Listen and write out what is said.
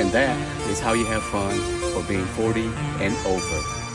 And that is how you have fun for being 40 and over.